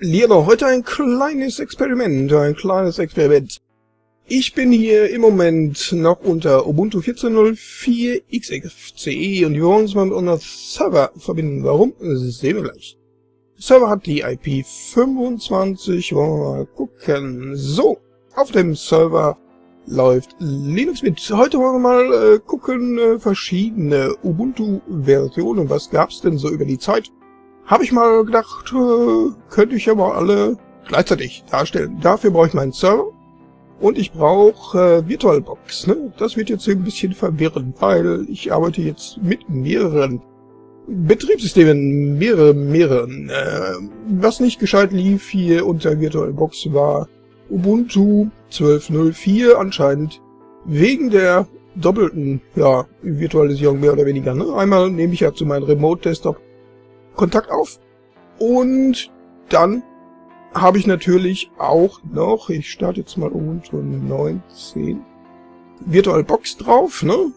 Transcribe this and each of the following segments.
Lehrer, heute ein kleines Experiment, ein kleines Experiment. Ich bin hier im Moment noch unter Ubuntu 14.04 XFCE und wir wollen uns mal mit unserem Server verbinden. Warum? Das sehen wir gleich. Der Server hat die IP 25, wollen wir mal gucken. So, auf dem Server läuft Linux mit. Heute wollen wir mal äh, gucken, äh, verschiedene Ubuntu-Versionen. Was gab's denn so über die Zeit? Habe ich mal gedacht, äh, könnte ich ja mal alle gleichzeitig darstellen. Dafür brauche ich meinen Server und ich brauche äh, VirtualBox. Ne? Das wird jetzt ein bisschen verwirrend, weil ich arbeite jetzt mit mehreren Betriebssystemen, mehrere, mehreren. Äh, was nicht gescheit lief hier unter VirtualBox war Ubuntu 12.04 anscheinend wegen der doppelten ja, Virtualisierung mehr oder weniger. Ne? Einmal nehme ich ja zu meinem Remote-Desktop Kontakt auf und dann habe ich natürlich auch noch, ich starte jetzt mal Ubuntu 19, VirtualBox drauf, ne?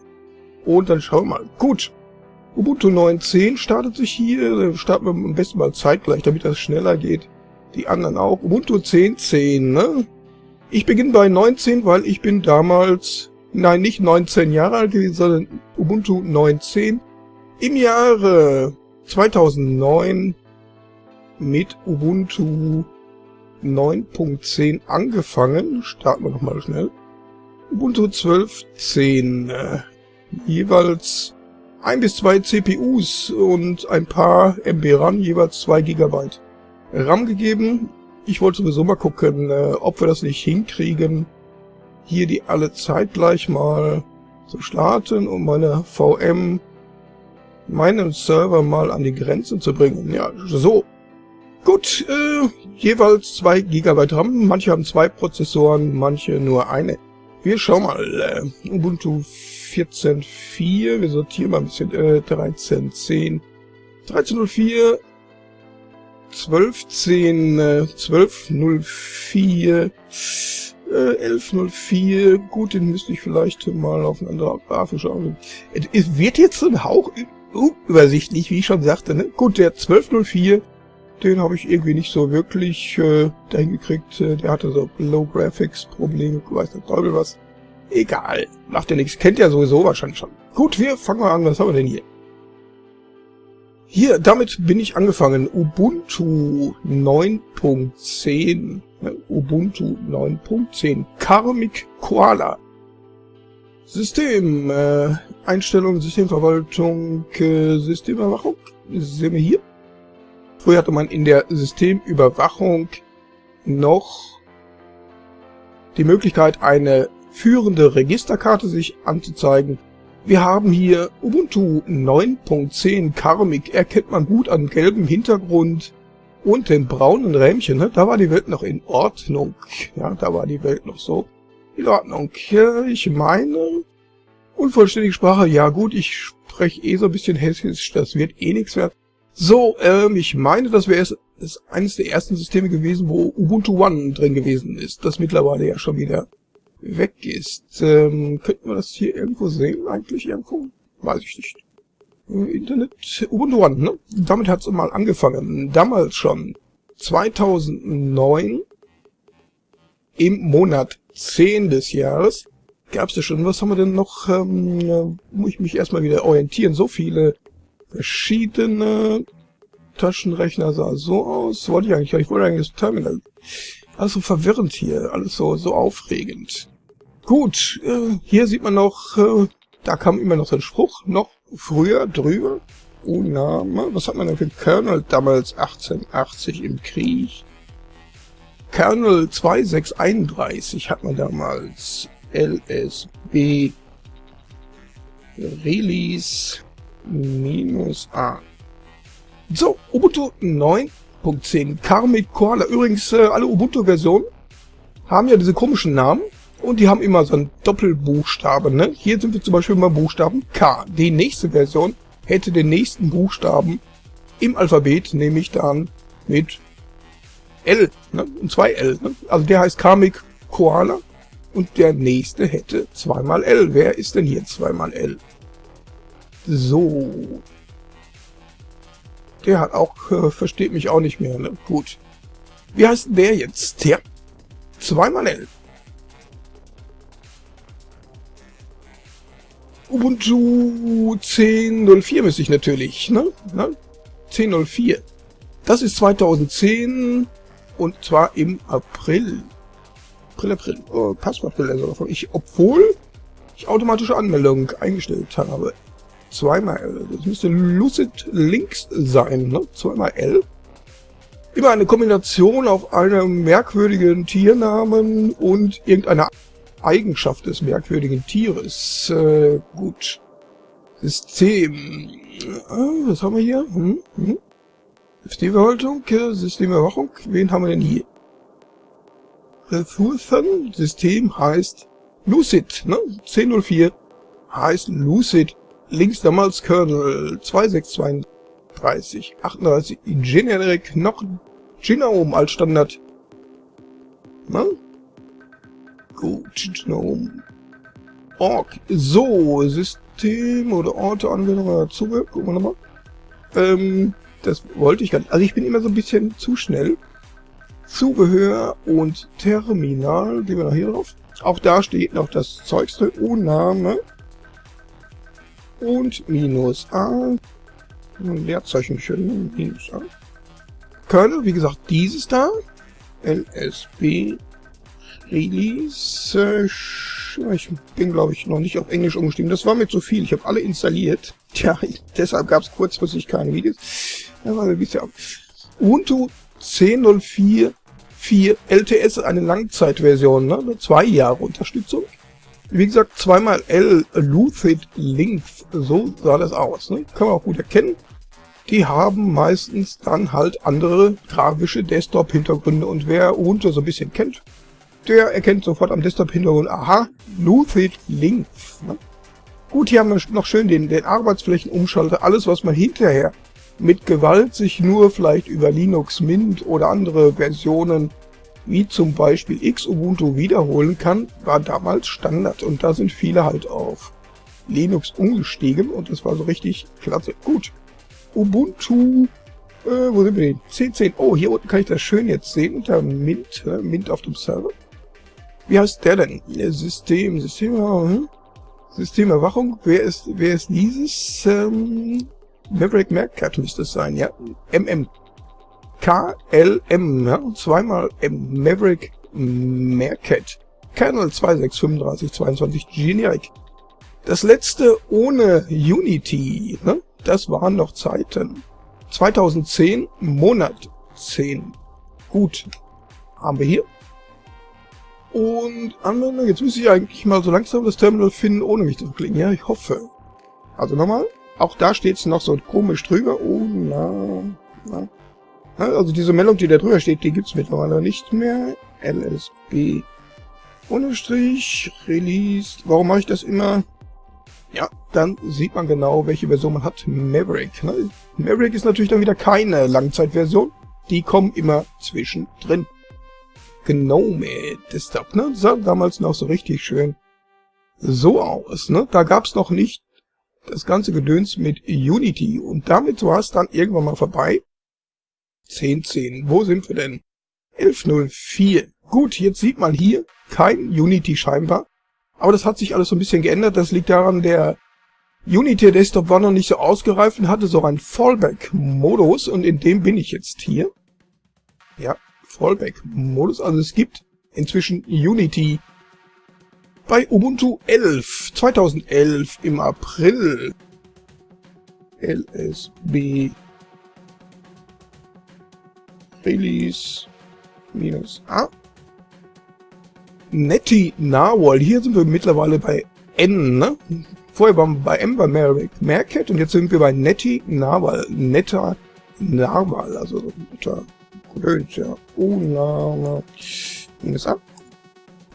Und dann schauen wir mal. Gut, Ubuntu 19 startet sich hier, starten wir am besten mal zeitgleich, damit das schneller geht. Die anderen auch. Ubuntu 10.10, ne? Ich beginne bei 19, weil ich bin damals, nein, nicht 19 Jahre alt gewesen, sondern Ubuntu 19 im Jahre 2009 mit Ubuntu 9.10 angefangen. Starten wir nochmal schnell. Ubuntu 12.10. Äh, jeweils ein bis zwei CPUs und ein paar MB RAM, jeweils zwei Gigabyte RAM gegeben. Ich wollte sowieso mal gucken, äh, ob wir das nicht hinkriegen, hier die alle zeitgleich mal zu starten und meine VM, meinen Server mal an die Grenzen zu bringen. Ja, so. Gut, äh, jeweils zwei Gigabyte RAM. Manche haben zwei Prozessoren, manche nur eine. Wir schauen mal. Äh, Ubuntu 14.4. Wir sortieren mal ein bisschen. Äh, 13.10. 13.04 12.10, äh, 12.04, äh, 11.04, gut, den müsste ich vielleicht mal auf eine andere grafische schauen. Es wird jetzt ein Hauch übersichtlich, wie ich schon sagte, ne? Gut, der 12.04, den habe ich irgendwie nicht so wirklich äh, dahin gekriegt. Äh, der hatte so Low Graphics Probleme, weiß der Teufel was. Egal, macht ja nichts, kennt ja sowieso wahrscheinlich schon. Gut, wir fangen mal an, was haben wir denn hier? Hier, damit bin ich angefangen. Ubuntu 9.10. Ubuntu 9.10. Karmic Koala. System, äh, Einstellung, Systemverwaltung, äh, Systemerwachung. Sehen wir hier. Früher hatte man in der Systemüberwachung noch die Möglichkeit, eine führende Registerkarte sich anzuzeigen wir haben hier Ubuntu 9.10 Karmic, erkennt man gut an gelbem Hintergrund und den braunen Rähmchen. Ne? Da war die Welt noch in Ordnung. Ja, da war die Welt noch so in Ordnung. Ich meine, unvollständige Sprache, ja gut, ich spreche eh so ein bisschen hessisch, das wird eh nichts mehr. So, ähm, ich meine, das wäre es ist eines der ersten Systeme gewesen, wo Ubuntu One drin gewesen ist, das mittlerweile ja schon wieder weg ist. Ähm, könnten wir das hier irgendwo sehen eigentlich irgendwo? Weiß ich nicht. Internet Ubuntu One, ne? Damit hat es mal angefangen. Damals schon. 2009 im Monat 10 des Jahres gab es ja schon. Was haben wir denn noch? Ähm, muss ich mich erstmal wieder orientieren. So viele verschiedene Taschenrechner sah so aus. Wollte ich eigentlich, ich wollte eigentlich das Terminal. Also verwirrend hier, alles so, so aufregend. Gut, äh, hier sieht man noch, äh, da kam immer noch so ein Spruch, noch früher drüber. Oh Name, was hat man denn für Kernel damals 1880 im Krieg? Kernel 2631 hat man damals LSB Release minus A. So, Ubuntu 9.10 Karmic Koala. Übrigens, äh, alle Ubuntu-Versionen haben ja diese komischen Namen. Und die haben immer so einen Doppelbuchstaben. Ne? Hier sind wir zum Beispiel mal Buchstaben K. Die nächste Version hätte den nächsten Buchstaben im Alphabet, nämlich dann mit L. Ne? Und zwei L. Ne? Also der heißt Karmic Koala. Und der nächste hätte zweimal L. Wer ist denn hier zweimal L? So. Der hat auch, äh, versteht mich auch nicht mehr. Ne? Gut. Wie heißt der jetzt? Ja, zweimal L. Ubuntu 10.04 müsste ich natürlich, ne? ne? 10.04. Das ist 2010 und zwar im April. April, April. Oh, Passwort also ich, obwohl ich automatische Anmeldung eingestellt habe. Zweimal. Das müsste Lucid Links sein, ne? Zweimal L. Immer eine Kombination auf einem merkwürdigen Tiernamen und irgendeiner Eigenschaft des merkwürdigen Tieres. Äh, gut. System. Äh, was haben wir hier? Hm? Hm? Systemverwaltung, Systemerwachung. Wen haben wir denn hier? Ressourcen. System heißt Lucid, ne? 1004 heißt Lucid. Links damals Kernel 2632 38 Generic noch Genome als Standard. Ne? Gut, Genome. Org. So, System oder Orte, Anwendung Zubehör. Gucken wir nochmal. Ähm, das wollte ich gar nicht. Also ich bin immer so ein bisschen zu schnell. Zubehör und Terminal. Gehen wir noch hier drauf. Auch da steht noch das Zeugs drin. U-Name. Und minus A. Leerzeichen schön. Minus A. Kernel, wie gesagt, dieses da. LSB Release. Ich bin, glaube ich, noch nicht auf Englisch umgestiegen. Das war mir zu viel. Ich habe alle installiert. Tja, deshalb gab es kurzfristig keine Videos. Ubuntu 10.04 4 LTS eine Langzeitversion, ne? Zwei Jahre Unterstützung. Wie gesagt, zweimal L Lucid Links, so sah das aus. Ne? Kann man auch gut erkennen. Die haben meistens dann halt andere grafische Desktop-Hintergründe und wer Ubuntu so ein bisschen kennt, der erkennt sofort am Desktop-Hintergrund, aha, Lucid Links. Ne? Gut, hier haben wir noch schön den, den Arbeitsflächenumschalter, alles was man hinterher mit Gewalt sich nur vielleicht über Linux Mint oder andere Versionen wie zum Beispiel Xubuntu wiederholen kann, war damals Standard und da sind viele halt auf Linux umgestiegen und das war so richtig klasse. Gut, Ubuntu, äh, wo sind wir denn? 10.10. Oh, hier unten kann ich das schön jetzt sehen unter Mint, äh, Mint auf dem Server. Wie heißt der denn? System, System, hm? Systemerwachung. Wer ist, wer ist dieses? Ähm, Maverick Mercat müsste es sein, ja. MM. KLM, ja. Zweimal M. Maverick Mercat. Kernel 263522 Generic. Das letzte ohne Unity, ne? Das waren noch Zeiten. 2010, Monat 10. Gut. Haben wir hier. Und Anwendung, jetzt müsste ich eigentlich mal so langsam das Terminal finden, ohne mich zu klicken. Ja, ich hoffe. Also nochmal. Auch da steht es noch so komisch drüber. Oh, na, na. Also diese Meldung, die da drüber steht, die gibt's mittlerweile nicht mehr. LSB Unterstrich Release. Warum mache ich das immer? Ja, dann sieht man genau, welche Version man hat. Maverick. Ne? Maverick ist natürlich dann wieder keine Langzeitversion. Die kommen immer zwischendrin. Gnome Desktop, ne? Sah damals noch so richtig schön so aus, ne? Da gab's noch nicht das ganze Gedöns mit Unity. Und damit war es dann irgendwann mal vorbei. 10.10. Wo sind wir denn? 11.04. Gut, jetzt sieht man hier kein Unity scheinbar. Aber das hat sich alles so ein bisschen geändert. Das liegt daran, der Unity Desktop war noch nicht so ausgereift und hatte so einen Fallback-Modus. Und in dem bin ich jetzt hier. Ja, Fallback-Modus. Also es gibt inzwischen Unity bei Ubuntu 11, 2011 im April. LSB Release minus A. Netty Narwhal. Hier sind wir mittlerweile bei N, ne? Vorher waren wir bei M bei Merrick Mercat und jetzt sind wir bei Netty Narwhal. Netter Narwhal, also netter Gedöns, ja. Oh, na. Minus A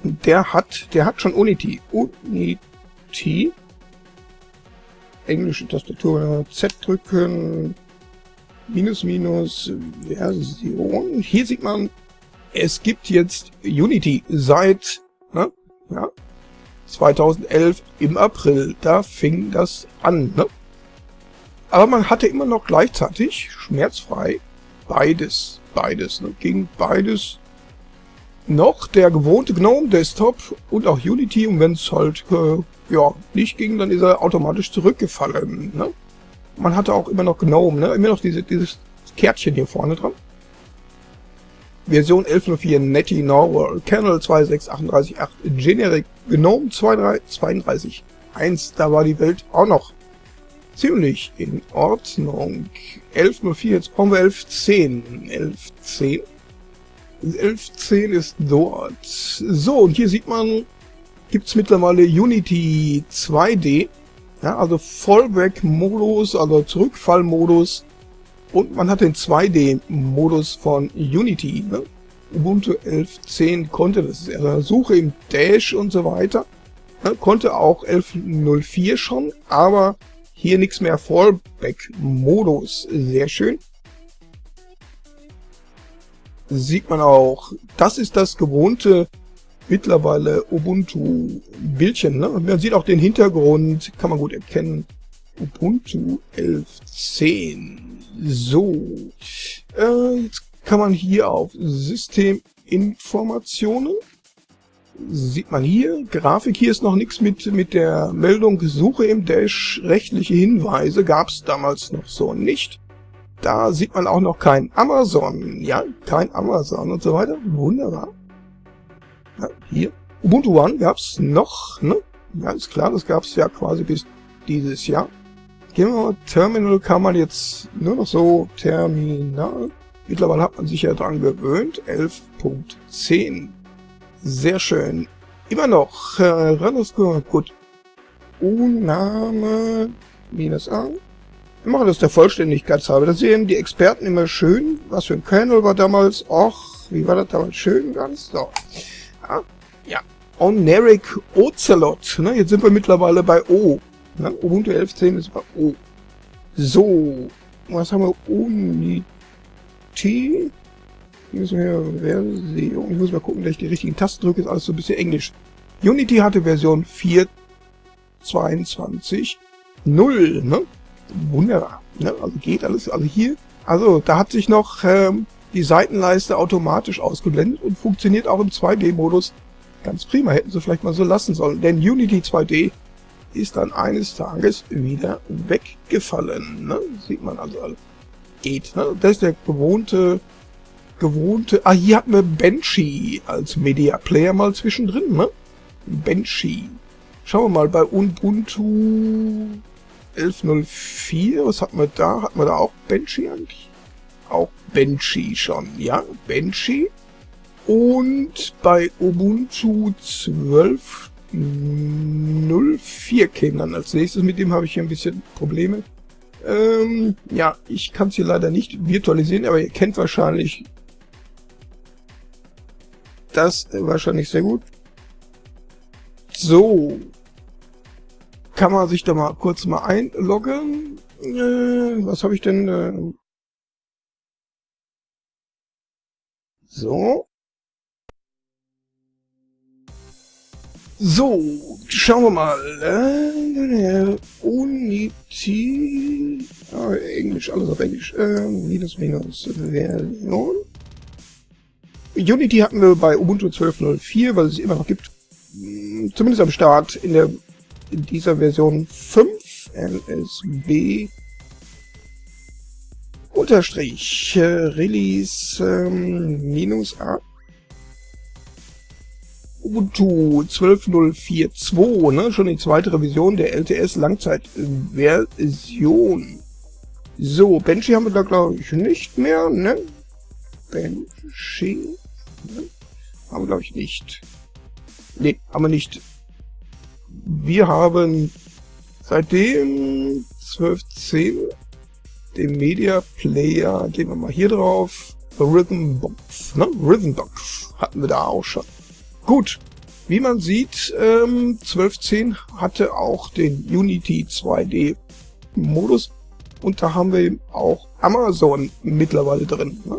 der hat, der hat schon Unity. Unity. Englische Tastatur, Z drücken, minus minus Version. Hier sieht man, es gibt jetzt Unity seit ne, ja, 2011 im April. Da fing das an. Ne? Aber man hatte immer noch gleichzeitig schmerzfrei beides beides. Ne? Ging beides noch der gewohnte GNOME Desktop und auch Unity und wenn es halt äh, ja nicht ging, dann ist er automatisch zurückgefallen. Ne? Man hatte auch immer noch GNOME, ne? immer noch diese, dieses Kärtchen hier vorne dran. Version 11.04 Netty Norwell, Kernel 2.6.38.8, Generic GNOME 2.32.1, da war die Welt auch noch ziemlich in Ordnung. 11.04, jetzt brauchen wir 11.10. 11.10. 11.10 ist dort. So, und hier sieht man, gibt's mittlerweile Unity 2D. Ja, also Fallback-Modus, also Zurückfallmodus. Und man hat den 2D-Modus von Unity. Ne? Ubuntu 11.10 konnte das. Also Suche im Dash und so weiter. Ja, konnte auch 11.04 schon, aber hier nichts mehr Fallback-Modus. Sehr schön. Sieht man auch, das ist das gewohnte mittlerweile Ubuntu-Bildchen. Ne? Man sieht auch den Hintergrund, kann man gut erkennen. Ubuntu 11.10. So, äh, jetzt kann man hier auf Systeminformationen, sieht man hier, Grafik, hier ist noch nichts mit, mit der Meldung Suche im Dash, rechtliche Hinweise gab es damals noch so nicht. Da sieht man auch noch kein Amazon, ja, kein Amazon und so weiter, wunderbar. Ja, hier, Ubuntu One gab's noch, ne? Ja, ist klar, das gab's ja quasi bis dieses Jahr. Gehen wir mal, Terminal kann man jetzt nur noch so Terminal. Mittlerweile hat man sich ja dran gewöhnt. 11.10. Sehr schön. Immer noch. Äh, Runderscore. Gut. U-Name minus A. Wir machen das der Vollständigkeit halber. Da sehen die Experten immer schön. Was für ein Kernel war damals. Och, wie war das damals schön ganz? So. Ja. ja. Oneric Ocelot. Ne, jetzt sind wir mittlerweile bei O. Na, Ubuntu 11.10 ist bei O. So, was haben wir? Unity. Hier müssen wir Version. Ich muss mal gucken, dass ich die richtigen Tasten drücke. Ist alles so ein bisschen Englisch. Unity hatte Version 4.22.0, ne? Wunderbar. Ne? Also geht alles. Also hier, also da hat sich noch ähm, die Seitenleiste automatisch ausgeblendet und funktioniert auch im 2D-Modus ganz prima. Hätten sie vielleicht mal so lassen sollen. Denn Unity 2D ist dann eines Tages wieder weggefallen. Ne? Sieht man also. Geht. Ne? Das ist der gewohnte, gewohnte... Ah, hier hatten wir Banshee als Media Player mal zwischendrin. Ne? Banshee. Schauen wir mal bei Ubuntu 11.04. Was hatten wir da? Hatten wir da auch Banshee eigentlich? Auch Banshee schon, ja? Banshee. Und bei Ubuntu 12 04 käme dann als nächstes. Mit dem habe ich hier ein bisschen Probleme. Ähm, ja, ich kann es hier leider nicht virtualisieren, aber ihr kennt wahrscheinlich das wahrscheinlich sehr gut. So. Kann man sich da mal kurz mal einloggen. Äh, was habe ich denn? Äh so. So, schauen wir mal. Äh, Unity. Ah, Englisch, alles auf Englisch. Äh, minus minus Version. Unity hatten wir bei Ubuntu 12.04, weil es immer noch gibt. Zumindest am Start in der in dieser Version 5 LSB unterstrich äh, Release ähm, minus A Ubuntu 12.04.2, ne? schon die zweite Revision der LTS Langzeitversion. So, Banshee haben wir da glaube ich nicht mehr, ne? Banshee, ne? Haben wir glaube ich nicht. Ne, haben wir nicht. Wir haben seitdem 12.10 den Media Player, gehen wir mal hier drauf, Rhythmbox, ne? Rhythmbox hatten wir da auch schon. Gut, wie man sieht, ähm, 12.10 hatte auch den Unity 2D Modus und da haben wir auch Amazon mittlerweile drin. Ne?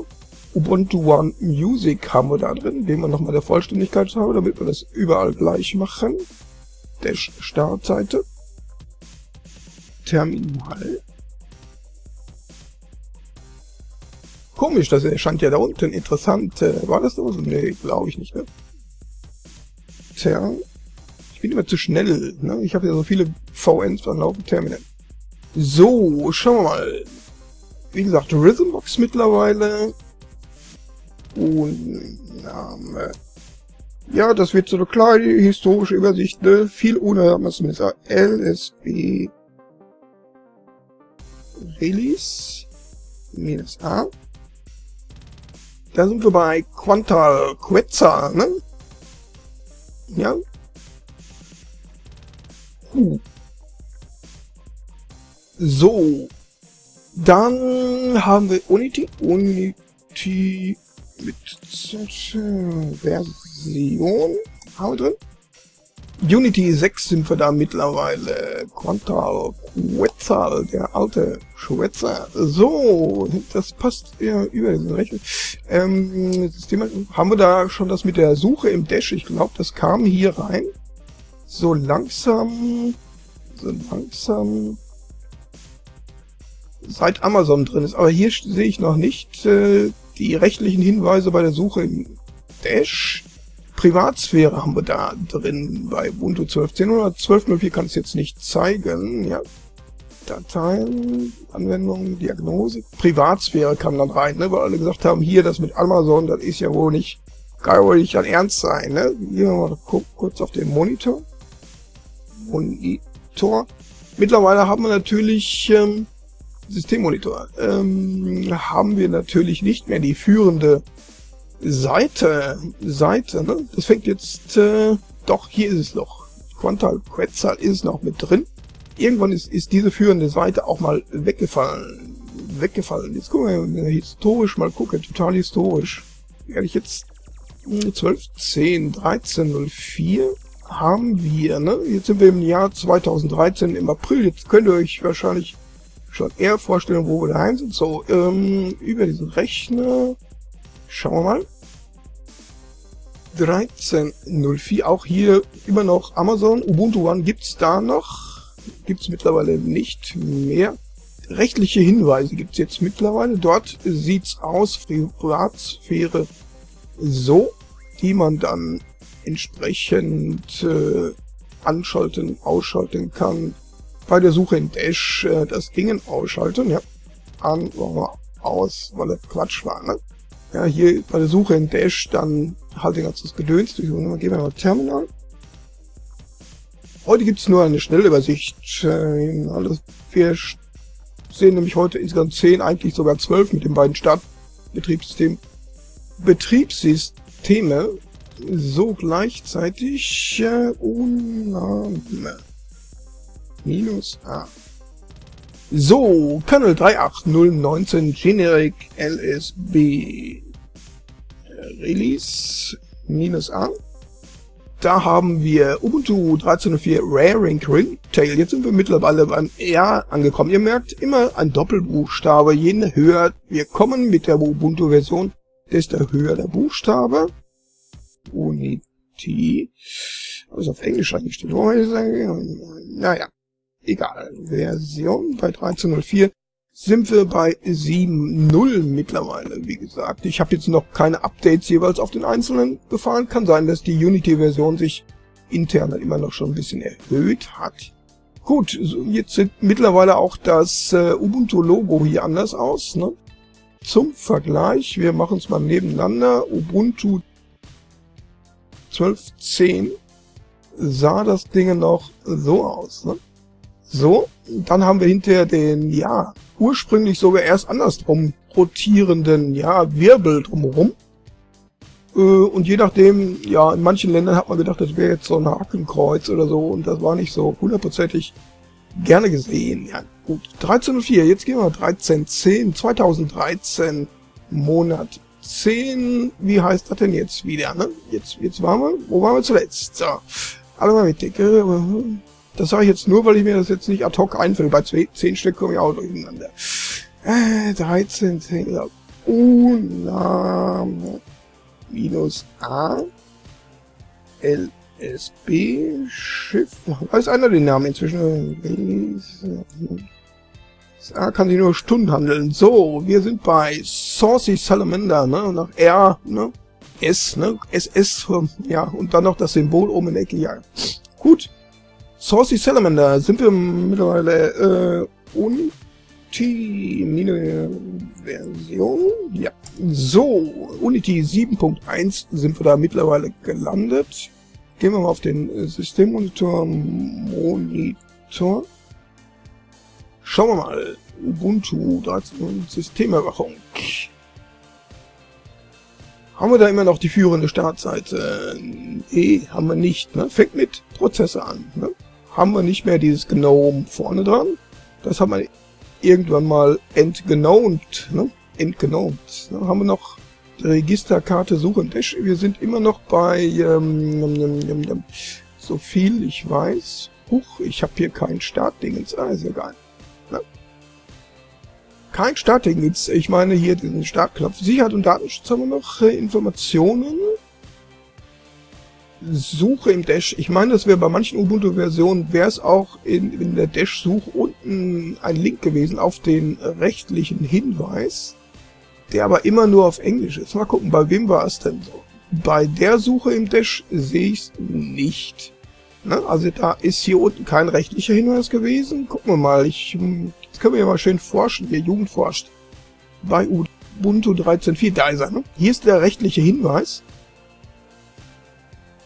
Ubuntu One Music haben wir da drin, den wir nochmal der Vollständigkeit haben, damit wir das überall gleich machen. Der Startseite. Terminal. Komisch, das erscheint ja da unten. Interessant. Äh, war das so? Nee, glaube ich nicht, ne? Tja. Ich bin immer zu schnell, ne? Ich habe ja so viele VNs an Laufen Terminal. So, schauen wir mal. Wie gesagt, Rhythmbox mittlerweile. Und Name. Ja, das wird so eine kleine historische Übersicht, ne? Viel ohne, mit LSB Release minus A. Da sind wir bei Quantal Quetzal, ne? Ja. Huh. So. Dann haben wir Unity. Unity mit Version haben wir drin. Unity 6 sind wir da mittlerweile. Quantal Quetzal, der alte Schwätzer. So, das passt ja über diesen Rechner. Ähm, haben wir da schon das mit der Suche im Dash? Ich glaube, das kam hier rein. So langsam, so langsam, seit Amazon drin ist. Aber hier sehe ich noch nicht äh, die rechtlichen Hinweise bei der Suche im Dash. Privatsphäre haben wir da drin bei Ubuntu 12.10 oder 12.04 kann es jetzt nicht zeigen. Ja. Dateien, Anwendungen, Diagnose, Privatsphäre kam dann rein, ne, weil alle gesagt haben, hier das mit Amazon, das ist ja wohl nicht, kann wohl nicht an Ernst sein. Ne? Gehen wir mal kurz auf den Monitor. Monitor. Mittlerweile haben wir natürlich ähm, Systemmonitor. Ähm, haben wir natürlich nicht mehr die führende Seite, Seite, ne? Das fängt jetzt, äh, doch, hier ist es noch. Quantal Quetzal ist noch mit drin. Irgendwann ist, ist diese führende Seite auch mal weggefallen. Weggefallen. Jetzt gucken wir historisch mal gucken, total historisch. Werde ich jetzt 12, 10, 13, 04 haben wir, ne? Jetzt sind wir im Jahr 2013 im April. Jetzt könnt ihr euch wahrscheinlich schon eher vorstellen, wo wir daheim sind. So, ähm, über diesen Rechner Schauen wir mal. 13.04, auch hier immer noch Amazon. Ubuntu One gibt's da noch. Gibt's mittlerweile nicht mehr. Rechtliche Hinweise gibt's jetzt mittlerweile. Dort sieht's aus, Privatsphäre so, die man dann entsprechend äh, anschalten, ausschalten kann. Bei der Suche in Dash äh, das Dingen ausschalten, ja. An, aus, weil das Quatsch war, ne? Ja, hier bei der Suche in Dash dann halt den ganzen Gedöns durch. Und gehen wir mal Terminal. Heute gibt es nur eine Schnellübersicht. Äh, wir sehen nämlich heute insgesamt 10, eigentlich sogar 12 mit den beiden Startbetriebssystemen. Betriebssysteme so gleichzeitig äh, Unname minus A. So, Kernel 38019 Generic LSB Release minus A. Da haben wir Ubuntu 13.04 Raring Ringtail. Jetzt sind wir mittlerweile beim R angekommen. Ihr merkt immer ein Doppelbuchstabe. Je höher wir kommen mit der Ubuntu-Version, desto höher der Buchstabe. Unity. Aber ist auf Englisch eingestellt. Naja egal, Version bei 13.04 sind wir bei 7.0 mittlerweile, wie gesagt. Ich habe jetzt noch keine Updates jeweils auf den einzelnen gefahren. Kann sein, dass die Unity-Version sich intern immer noch schon ein bisschen erhöht hat. Gut, jetzt sieht mittlerweile auch das äh, Ubuntu-Logo hier anders aus. Ne? Zum Vergleich, wir machen es mal nebeneinander. Ubuntu 12.10 sah das Ding noch so aus. Ne? So, dann haben wir hinterher den, ja, ursprünglich sogar erst andersrum rotierenden, ja, Wirbel drumherum. Äh, und je nachdem, ja, in manchen Ländern hat man gedacht, das wäre jetzt so ein Hakenkreuz oder so und das war nicht so hundertprozentig gerne gesehen. Ja, gut, 13.04, jetzt gehen wir 13.10, 2013, Monat 10, wie heißt das denn jetzt wieder, ne? Jetzt, jetzt waren wir, wo waren wir zuletzt? So, alle mal mit dicke, das sage ich jetzt nur, weil ich mir das jetzt nicht ad hoc einfällt. Bei 10 Stück komme ich auch durcheinander. Äh, 13, 10, ja. Uname minus A LSB Schiff. Weiß einer den Namen inzwischen? Da kann sich nur Stunden handeln. So, wir sind bei Saucy Salamander, ne? Nach R, ne? S, ne? SS, ja, und dann noch das Symbol oben in der Ecke, ja. Gut. Saucy Salamander sind wir mittlerweile, äh, Unity Version, ja. So, Unity 7.1 sind wir da mittlerweile gelandet. Gehen wir mal auf den äh, Systemmonitor, Monitor. Schauen wir mal. Ubuntu 13 Systemerwachung. Haben wir da immer noch die führende Startseite? Nee, haben wir nicht. Ne? Fängt mit Prozessor an. Ne? Haben wir nicht mehr dieses GNOME vorne dran. Das haben wir irgendwann mal entgnomed. Ne? Entgnomed. Ne? Haben wir noch Registerkarte suchen. Wir sind immer noch bei ähm, so viel ich weiß. Huch, ich habe hier kein Startdingens. Ah, ist egal. Ne? Kein Startdingens. Ich meine hier den Startknopf. Sicherheit und Datenschutz haben wir noch. Äh, Informationen. Suche im Dash. Ich meine, das wäre bei manchen Ubuntu-Versionen, wäre es auch in, in der Dash-Suche unten ein Link gewesen auf den rechtlichen Hinweis, der aber immer nur auf Englisch ist. Mal gucken, bei wem war es denn so? Bei der Suche im Dash sehe ich es nicht. Ne? Also da ist hier unten kein rechtlicher Hinweis gewesen. Gucken wir mal, ich, jetzt können wir ja mal schön forschen, hier Jugend forscht. Bei Ubuntu 13.4, da ist er. Ne? Hier ist der rechtliche Hinweis.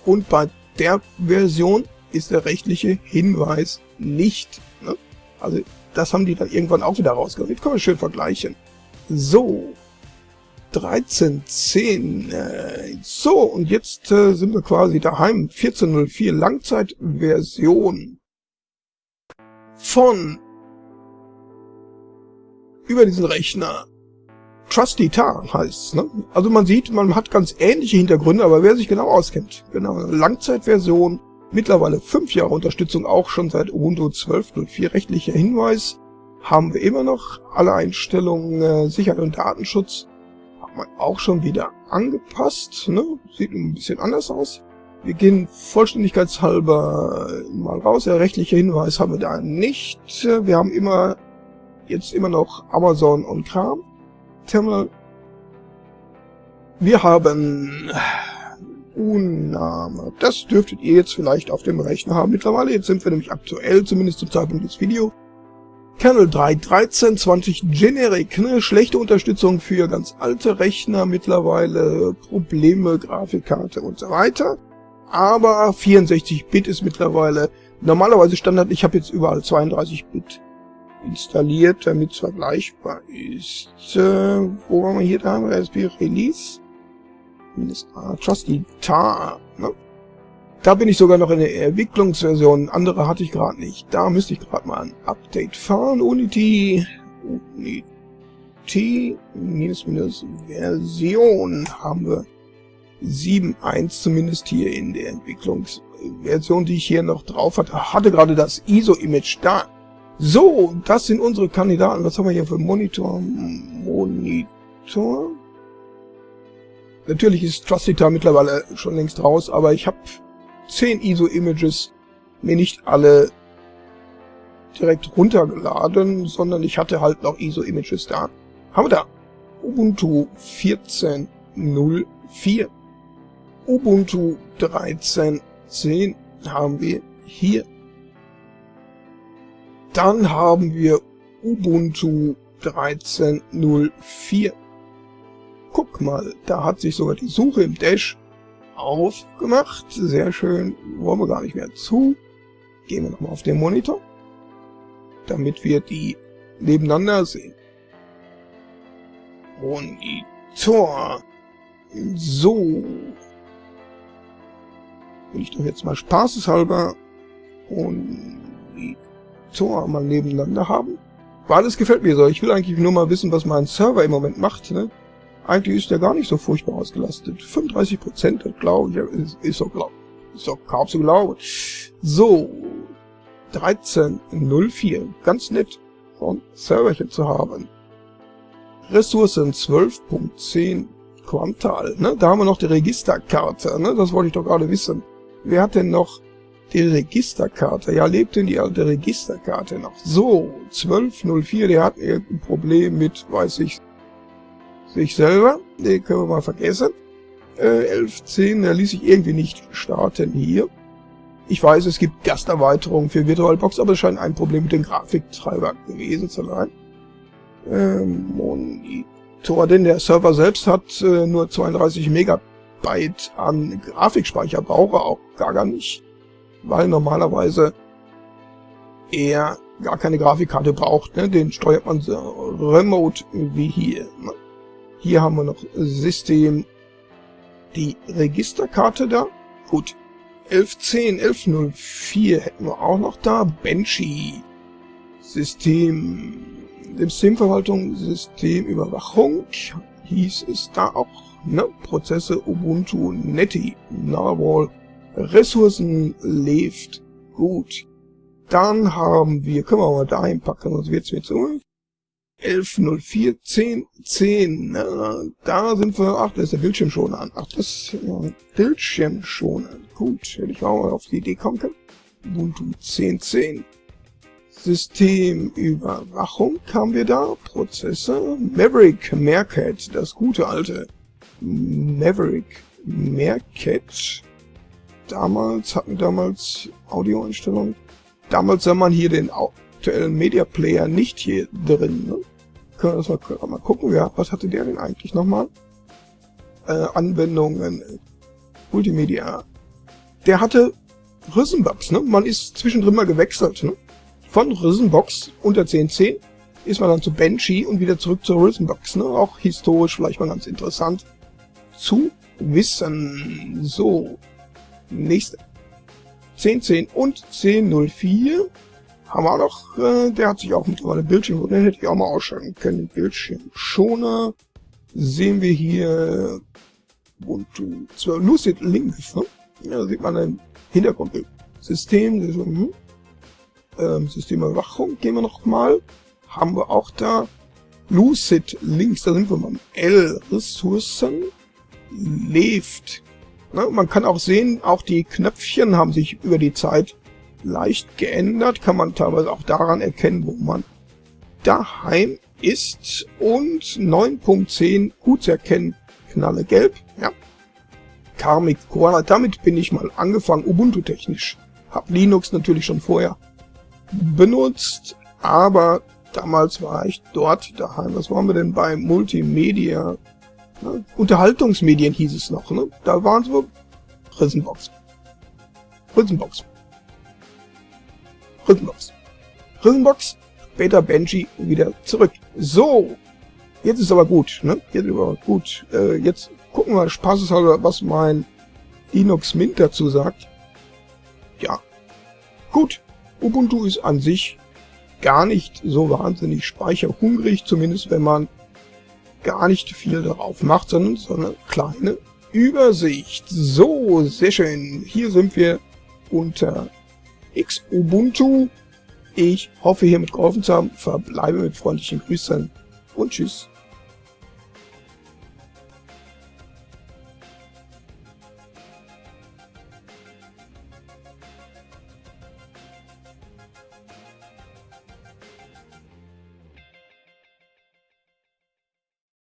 Und bei der Version ist der rechtliche Hinweis nicht. Ne? Also das haben die dann irgendwann auch wieder rausgeholt. Können wir schön vergleichen. So, 13.10. Äh, so, und jetzt äh, sind wir quasi daheim. 14.04 Langzeitversion von über diesen Rechner. Trusty Tar heißt ne? Also man sieht, man hat ganz ähnliche Hintergründe, aber wer sich genau auskennt, genau, Langzeitversion, mittlerweile 5 Jahre Unterstützung, auch schon seit Ubuntu 12.04 rechtlicher Hinweis, haben wir immer noch alle Einstellungen, äh, Sicherheit und Datenschutz, hat man auch schon wieder angepasst, ne? sieht ein bisschen anders aus. Wir gehen vollständigkeitshalber mal raus, der rechtliche Hinweis haben wir da nicht. Wir haben immer jetzt immer noch Amazon und Kram. Terminal. Wir haben Unname. Das dürftet ihr jetzt vielleicht auf dem Rechner haben mittlerweile. Jetzt sind wir nämlich aktuell, zumindest zum Zeitpunkt des Videos. Kernel 3.13, 20 Generic, ne? schlechte Unterstützung für ganz alte Rechner mittlerweile, Probleme, Grafikkarte und so weiter. Aber 64-Bit ist mittlerweile normalerweise Standard. Ich habe jetzt überall 32-Bit installiert, damit es vergleichbar ist. Äh, wo haben wir hier da? Raspberry Release. Mindestart. Trusty Tar. Ne? Da bin ich sogar noch in der Entwicklungsversion. Andere hatte ich gerade nicht. Da müsste ich gerade mal ein Update fahren. Unity. Unity. Minus minus Version haben wir 7.1 zumindest hier in der Entwicklungsversion, die ich hier noch drauf hatte. Hatte gerade das ISO-Image da. So, das sind unsere Kandidaten. Was haben wir hier für Monitor? Monitor. Natürlich ist Trustita mittlerweile schon längst raus, aber ich habe 10 ISO-Images mir nicht alle direkt runtergeladen, sondern ich hatte halt noch ISO-Images da. Haben wir da Ubuntu 14.04. Ubuntu 13.10 haben wir hier dann haben wir Ubuntu 13.04. Guck mal, da hat sich sogar die Suche im Dash aufgemacht. Sehr schön. Wollen wir gar nicht mehr zu. Gehen wir nochmal auf den Monitor, damit wir die nebeneinander sehen. Monitor. So. Will ich doch jetzt mal spaßeshalber und Tor mal nebeneinander haben. Weil es gefällt mir so. Ich will eigentlich nur mal wissen, was mein Server im Moment macht. Ne? Eigentlich ist der gar nicht so furchtbar ausgelastet. 35 Prozent, glaube ich, ist, ist so glaub, ist doch kaum zu glauben. So, 13.04. Ganz nett von Serverchen zu haben. Ressourcen 12.10 Quantal. Ne? Da haben wir noch die Registerkarte. Ne? Das wollte ich doch gerade wissen. Wer hat denn noch Die Registerkarte. Ja, lebt denn die alte Registerkarte noch? So, 1204, der hat irgendein Problem mit, weiß ich, sich selber. Den können wir mal vergessen. Äh, 1110, der ließ sich irgendwie nicht starten hier. Ich weiß, es gibt Gasterweiterungen für VirtualBox, aber es scheint ein Problem mit dem Grafiktreiber gewesen zu sein. Ähm, Monitor, denn der Server selbst hat äh, nur 32 Megabyte an Grafikspeicher, braucht er auch gar, gar nicht, weil normalerweise er gar keine Grafikkarte braucht. Ne? Den steuert man so remote wie hier. Ne? Hier haben wir noch System, die Registerkarte da. Gut, 1110, 1104 hätten wir auch noch da. Banshee. System, Systemverwaltung, Systemüberwachung. Hieß es da auch, ne? Prozesse Ubuntu, Netty, Narwhal, Ressourcen, lebt gut. Dann haben wir, können wir mal dahin packen, sonst wird's mir zu 1104 10 10. Na, da sind wir. Ach, da ist der Bildschirm schon an. Ach, das ja, Bildschirm schon an. Gut, hätte ich auch mal auf die Idee kommen können. Ubuntu 10 10. Systemüberwachung haben wir da. Prozesse. Maverick Meerkat, das gute alte Maverick Meerkat. Damals hatten damals Audioeinstellungen. Damals sah man hier den aktuellen Media Player nicht hier drin. Ne? können wir das mal, mal gucken. Ja, was hatte der denn eigentlich nochmal? Äh, Anwendungen, Multimedia. Der hatte Rhythmbox, ne? Man ist zwischendrin mal gewechselt, ne? Von Rhythmbox unter 10.10 ist man dann zu Banshee und wieder zurück zur Rhythmbox, ne? Auch historisch vielleicht mal ganz interessant zu wissen. So, nächste. 10.10 und 10.04 haben wir auch noch, äh, der hat sich auch mittlerweile Bildschirm, den hätte ich auch mal ausschalten können. Bildschirmschoner sehen wir hier Ubuntu 12 Lucid Links, ne? Ja, da sieht man ein Hintergrundbild. System, hm. ähm, Systemüberwachung gehen wir noch mal. Haben wir auch da Lucid Links, da sind wir beim L. Ressourcen lebt. Ne? Man kann auch sehen, auch die Knöpfchen haben sich über die Zeit leicht geändert, kann man teilweise auch daran erkennen, wo man daheim ist. Und 9.10 gut zu erkennen, Knalle gelb, ja. Karmic Koala, damit bin ich mal angefangen, Ubuntu-technisch. Hab Linux natürlich schon vorher benutzt, aber damals war ich dort daheim. Was waren wir denn bei Multimedia? Ne? Unterhaltungsmedien hieß es noch, ne? Da waren wir Riesenbox. Riesenbox. Rhythmbox. Rhythmbox, später Benji wieder zurück. So, jetzt ist aber gut, ne? Jetzt ist aber gut. Äh, jetzt gucken wir spaßeshalber, was mein Linux Mint dazu sagt. Ja, gut. Ubuntu ist an sich gar nicht so wahnsinnig speicherhungrig, zumindest wenn man gar nicht viel darauf macht, sondern so eine kleine Übersicht. So, sehr schön. Hier sind wir unter X Ubuntu. Ich hoffe hiermit geholfen zu haben, verbleibe mit freundlichen Grüßen und tschüss.